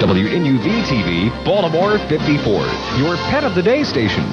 WNUV TV, Baltimore 54, your pet of the day station.